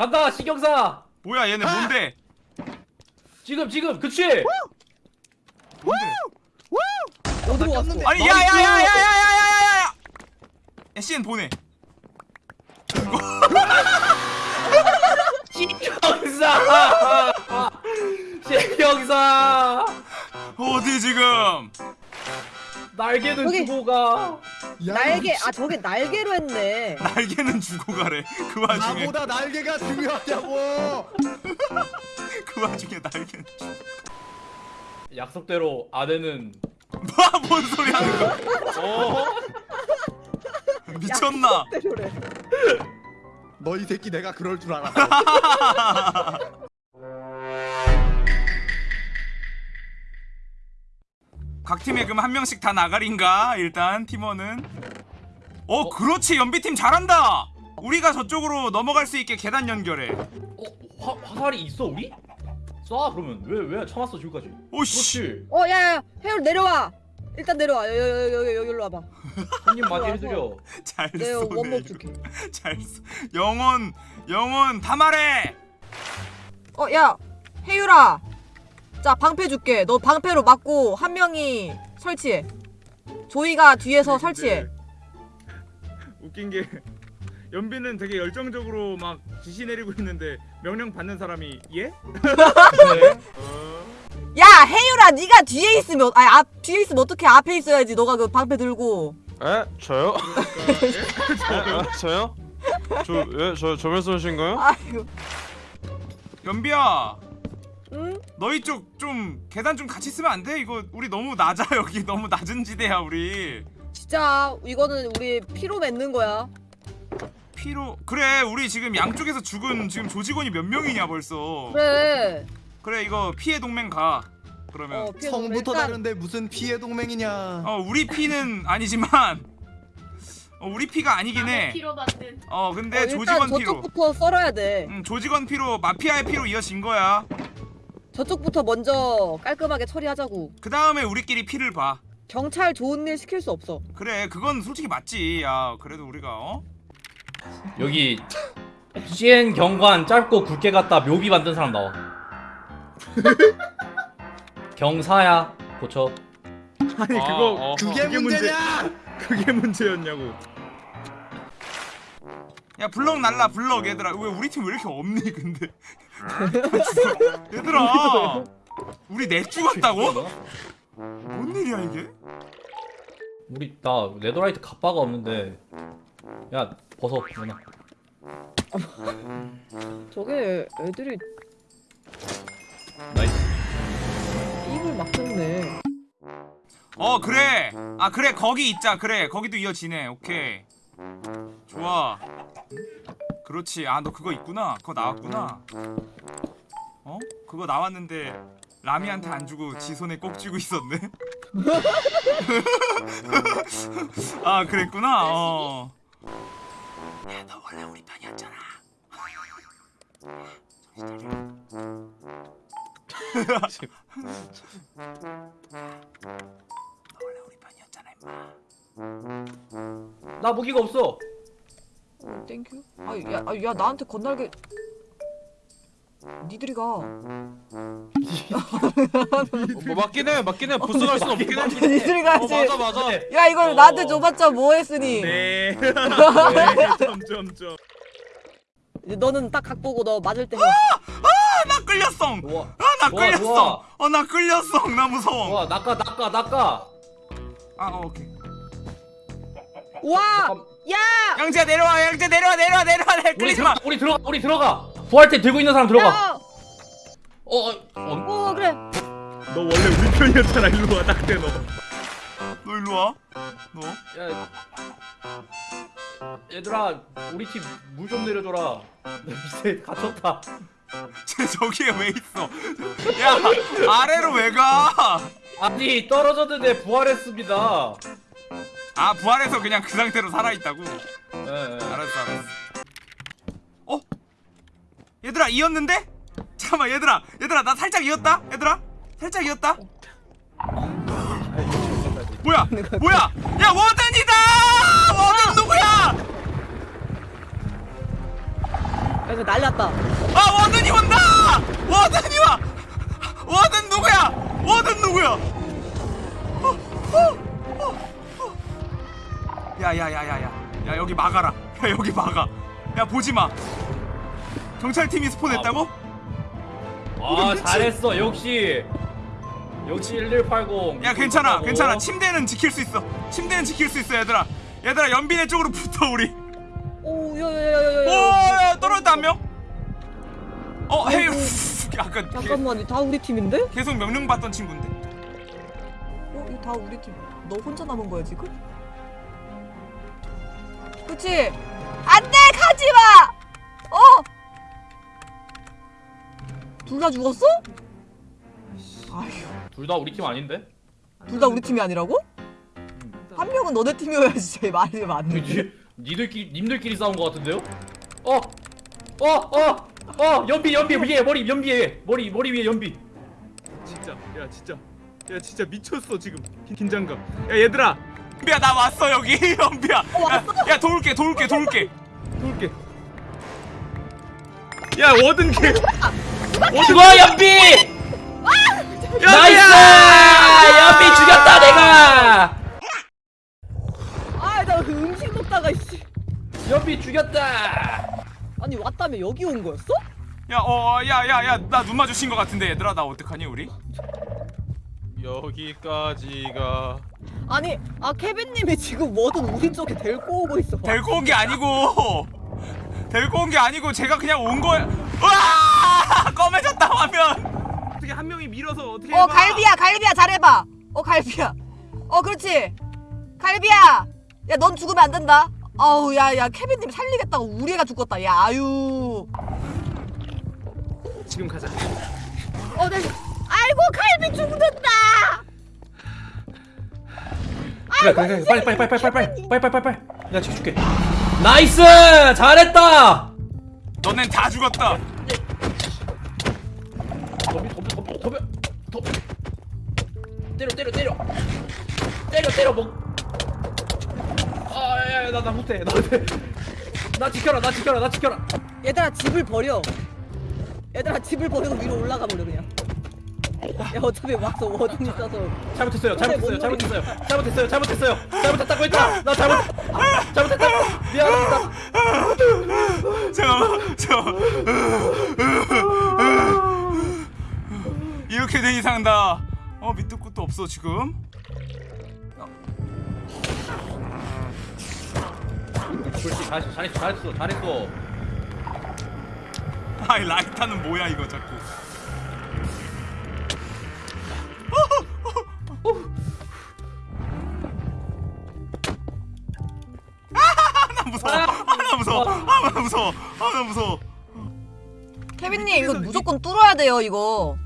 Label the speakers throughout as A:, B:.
A: 간다 신경사
B: 뭐야 얘네 뭔데?
A: 지금 지금 그치
B: 뭔데?
C: 어디로 왔어?
B: 아니 야야야야야야야야야! SN 보내.
A: 신경사 신경사
B: 어디 지금?
A: 날개는
C: 여기.
A: 주고 가
D: 야,
C: 날개 아 저게 날개로 했네.
B: 날개는 주고 가래. 그 와중에
D: 나보다 날개가 중요하냐고.
B: 그 와중에 날개는.
A: 약속대로 아내는
B: 뭐뭔 소리 하는 거야?
A: 어?
B: 미쳤나?
C: 때려래.
D: 너 이 새끼 내가 그럴 줄 알아.
B: 각 팀에 그럼 한 명씩 다 나가린가? 일단 팀원은. 어, 그렇지 연비팀 잘한다. 우리가 저쪽으로 넘어갈 수 있게 계단 연결해.
A: 어? 화, 화살이 있어 우리? 쏴 그러면 왜 왜 참았어 지금까지
B: 오씨.
C: 어 야야 해율 내려와. 일단 내려와 여기 여기 여기 여기 여기로 와봐.
A: 손님 맞이
C: 좋아,
A: 해드려
C: 잘내
B: 쏘네.
C: 원목. 줄게.
B: 잘 쏘. 영원 영원 다 말해.
E: 어, 야, 혜율아. 자, 방패 줄게. 너 방패로 맞고 한 명이 설치해. 조이가 뒤에서 설치해.
F: 웃긴 게 연비는 되게 열정적으로 막 지시 내리고 있는데 명령 받는 사람이 예?
E: 야, 혜율아, 네가 뒤에 있으면 아니, 앞 뒤에 있으면 어떻게 앞에 있어야지. 너가 그 방패 들고.
G: 에? 저요? 에? 아, 저요? 저, 예? 저, 저 말씀하신 거요?
E: 아이고.
B: 연비야.
C: 응?
B: 너희 쪽 좀 계단 좀 같이 쓰면 안 돼? 이거 우리 너무 낮아 여기 너무 낮은 지대야 우리.
C: 진짜 이거는 우리 피로 맺는 거야.
B: 피로 그래 우리 지금 양쪽에서 죽은 지금 조직원이 몇 명이냐 벌써.
C: 그래.
B: 그래 이거 피해 동맹 가. 그러면
C: 어, 피해
D: 성부터
C: 일단
D: 다른데 무슨 피해 동맹이냐.
B: 어 우리 피는 아니지만 어 우리 피가 아니긴 해.
H: 피로 만든
B: 어 근데
C: 어, 일단
B: 조직원 피로.
C: 저쪽부터 썰어야 돼.
B: 음 조직원 피로 마피아의 피로 이어진 거야.
C: 저쪽부터 먼저 깔끔하게 처리하자고.
B: 그 다음에 우리끼리 피를 봐.
C: 경찰 좋은 일 시킬 수 없어.
B: 그래 그건 솔직히 맞지. 야 그래도 우리가 어?
A: 여기 CN 경관 짧고 굵게 갔다 묘비 만든 사람 나와 경사야 고쳐
F: 아니
G: 아,
F: 그거
G: 어.
D: 그게 문제냐?
F: 그게 문제였냐고
B: 야 블럭 날라 블럭 얘들아 왜 우리 팀 왜 이렇게 없니 근데 얘들아! 우리 넷 죽었다고? 뭔 일이야 이게?
A: 우리 나 netherite 갑바가 없는데. 야 벗어 누나.
C: 저게 애들이
A: nice.
C: 입을 막혔네.
B: 어 그래. 아 그래. 거기 있자. 그래. 거기도 이어지네. 오케이 좋아. 그렇지. 아 너 그거 있구나. 그거 나왔구나. 어? 그거 나왔는데 라미한테 안 주고 지 손에 꼭 쥐고 있었네? 아 그랬구나. 어. 야너 원래 우리 편이었잖아. 너 원래 우리 편이었잖아 임마
A: 나 무기가 없어
E: 어, 땡큐. 아, 야, 아, 야, 나한테 건날개. 니들이 가.
G: 뭐 맞긴 해, 맞긴 해. 부스 갈순 없긴 해.
E: 니들이
G: 어,
E: 가지.
G: 맞아, 맞아.
E: 야, 이걸
A: 어.
E: 나한테 줘봤자 뭐 했으니.
F: 네 점점점
C: 이제 너는 딱 각 보고 너 맞을 때 해.
B: 나 끌렸어 아나
A: 좋아,
B: 끌렸어
A: 좋아.
B: 어나 끌렸어 나 무서워
A: 와 낚아 낚아 낚아
B: 아 어, 오케이
C: 와!
A: 잠깐,
C: 야!
B: 영재야 내려와 영재 내려와 내려와 내려와 내
A: 우리
B: 끌리지 마
A: 들어가 우리 들어가 우리 들어가 부활템 들고 있는 사람 들어가
C: 야!
A: 어, 어,
C: 어어 그래.
F: 너 원래 우리 편이었잖아 일로 와 딱대 너
B: 너 일로 와. 너.
A: 야, 얘들아 우리 팀 물 좀 내려줘라 나 밑에 갇혔다
B: 쟤 저기에 왜 있어? 야 아래로 왜 가?
A: 아니 떨어졌는데 부활했습니다
B: 아 부활해서 그냥 그 상태로 살아 있다고.
A: 예, 예.
B: 알았어 알았어. 어? 얘들아 이었는데? 잠깐만 얘들아 얘들아 나 살짝 이었다 얘들아 살짝 이었다. 뭐야 뭐야 야 워든이다 워든 누구야?
C: 그래서 날랐다.
B: 아 워든이 온다! 워든이 와! 워든 누구야? 워든 누구야? 야야야야야. 야 여기 막아라. 야 여기 막아. 야 보지마. 경찰팀이 스폰했다고?
A: 아 잘했어. 역시 역시 1180
B: 야 괜찮아 괜찮아. 침대는 지킬 수 있어. 침대는 지킬 수 있어 얘들아. 얘들아 연빈의 쪽으로 붙어 우리.
C: 오, 야야야야야야.
B: 오야 떨어졌다 한명. 어 헤이. 약간 개-
C: 잠깐만, 다 우리 팀인데?
B: 계속 명령 받던 친구인데.
E: 어, 이거 다 우리 팀. 너 혼자 남은 거야 지금? 그치? 안돼 가지 마. 어? 둘 다 죽었어? 아휴,
A: 둘 다 우리 팀 아닌데?
E: 둘 다 우리 팀이 아니라고? 한 명은 너네 팀이어야지 제일 말이.
A: 니, 니들끼리 님들끼리 싸운 거 같은데요? 어! 어! 어! 어! 연비 연비 위에 머리 연비 위에 머리 머리 위에 연비
F: 진짜 야 진짜 야 진짜 미쳤어 지금 긴- 긴장감 야 얘들아
B: 연비야 나 왔어 여기 연비야 야, 야 도울게 도울게 도울게
F: 도울게 야 워든 개
A: 죽어 연비! nice! 연비 죽였다 내가!
C: 아, 나그 음식 먹다가, 씨.
A: 연비 죽였다!
C: 아니, 왔다며 여기 온 거였어?
B: 야 어 야 야 야 나 눈 마주친 거 같은데 얘들아 나 어떡하니 우리
G: 여기까지가
C: 아니, 아, 케빈님이 지금 Warden 우리 쪽에 데리고 오고 있어.
B: 데리고 온 게 아니고 데리고 온 게 아니고 제가 그냥 온 거야 와 검해졌다 화면
F: 어떻게 한 명이 밀어서 어떻게
E: 어
F: 해봐.
E: 갈비야 갈비야 잘해봐. 어 갈비야. 어 그렇지. 갈비야. 야 넌 죽으면 안 된다. 아우 야야 케빈님 살리겠다고 우리 애가 죽었다. 야 아유.
F: 지금 가자
C: 어, 네. 아이고, 칼비 죽는다!
A: 그래 그래 그래 빨리 빨리 빨리 빨리 빨리 빨리 빨리 빨리 빨리 내가 지켜줄게 nice! 잘했다!
B: 너넨 다 죽었다
A: 덤벼 덤벼 덤벼 덤벼 때려 때려 때려 때려 때려 뭐 아야야 나나 못해 나 못해 나 지켜라 나 지켜라 나 지켜라
C: 얘들아, 집을 버려. 얘들아, 집을 버리고 위로 올라가 버려, 그냥. 야, 어차피 와서 Warden 있어서.
A: 잘못했어요 잘못했어요 잘못했어요 잘못했어요 잘못했어요. 잘못했다고 했잖아. 나 잘못 잘못했다. 미안합니다.
B: 잠깐만 잠깐만. 이렇게 된 이상 나어 밑도 끝도 없어 지금.
A: 그렇지 잘했어 잘했어 잘했어 잘했어.
B: 아이 라이타는 뭐야 이거 자꾸 나 무서워 아나 무서워 아나 무서워 아나 무서워
E: 케빈님 이거 무조건 뚫어야 돼요 이거.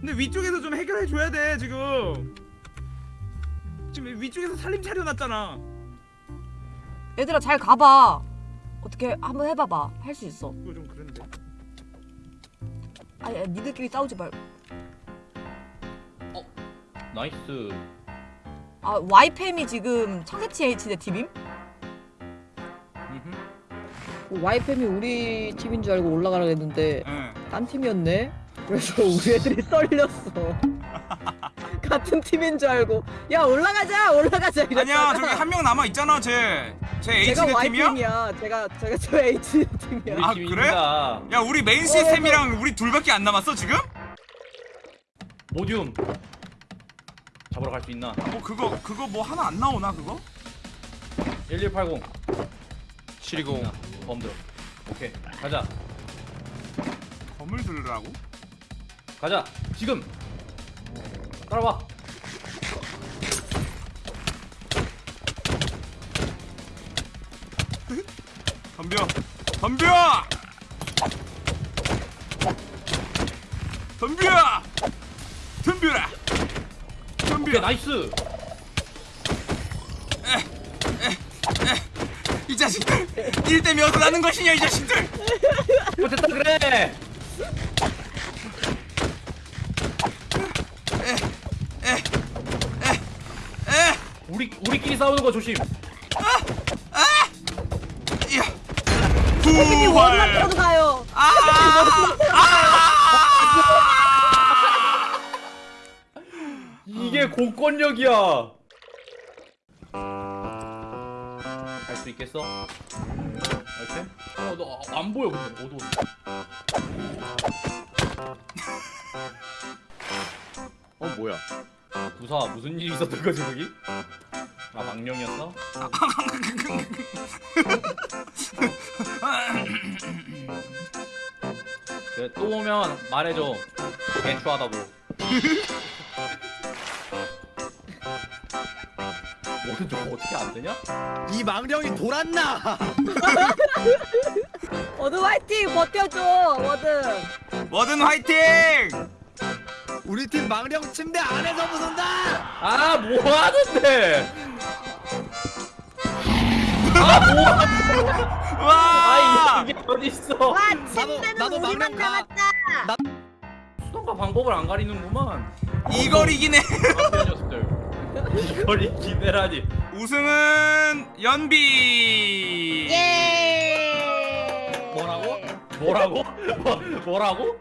F: 근데 위쪽에서 좀 해결해 줘야 돼 지금 지금 위쪽에서 살림 차려놨잖아
E: 얘들아 잘 가봐. 어떻게 한번 해봐봐. 할 수 있어.
F: 그거 좀 그런데
E: 아니 아니, 니들끼리 싸우지 말고.
A: nice
E: 아 와이팸이 지금 청새치 H대 팀임?
C: 와이팸이 우리 팀인 줄 알고 올라가라 했는데,
B: 응.
C: 딴 팀이었네? 그래서 우리 애들이 떨렸어. 같은 팀인 줄 알고, 야, 올라가자! 올라가자! 이랬다가.
B: 아니야 저기 한 명 남아 있잖아 쟤쟤
C: 제가
B: H대 팀이야?
C: Y팀이야. 제가, 제가 저 H 팀이야.
A: 우리
B: 아,
A: 팀입니다
B: 야 우리 메인 시스템이랑 우리 둘밖에 안 남았어 지금?
A: 모듈 잡으러 갈 수 있나?
B: 뭐 그거 그거 뭐 하나 안 나오나 그거?
A: 1180
G: 720
A: 범들. 오케이. 가자.
B: 검을 들으라고?
A: 가자. 지금. 따라와.
B: 덤벼. 덤벼! 덤벼! 덤벼라 덤벼
A: nice. 이
B: 자식들 일 때문에 어서 나는 것이냐 이 자식들.
A: 못했다 그래.
B: 에
A: 우리 우리끼리 싸우는 거 조심.
B: 이야
C: 원만
B: 부활
C: 들어도 가요.
A: 이게 공권력이야. 할수 있겠어? 이렇게? 어, 너안 보여 근데 어두워.
D: 어 뭐야?
A: 부사 무슨 일이 있었던 거지 거기? 아 망령이었어? 그래 또 오면 말해줘 개추하다고 저거 어떻게 안 되냐?
D: 이 망령이 돌았나?
C: 어드 화이팅 버텨줘
B: Warden. Warden 화이팅!
D: 우리 팀 망령 침대 안에서 부순다.
A: 아 뭐 하는데? 아 뭐야?
B: 와!
A: 아 이게 어딨어?
C: 와
D: 나도-
C: 침대는
D: 나도
C: 우리만. 남았다.
A: 수단과 방법을 안 가리는구만
B: 이걸 이기네.
A: 이걸 이기네라니
B: 우승은 연비.
C: 예.
A: 뭐라고? 뭐라고? 뭐, 뭐라고?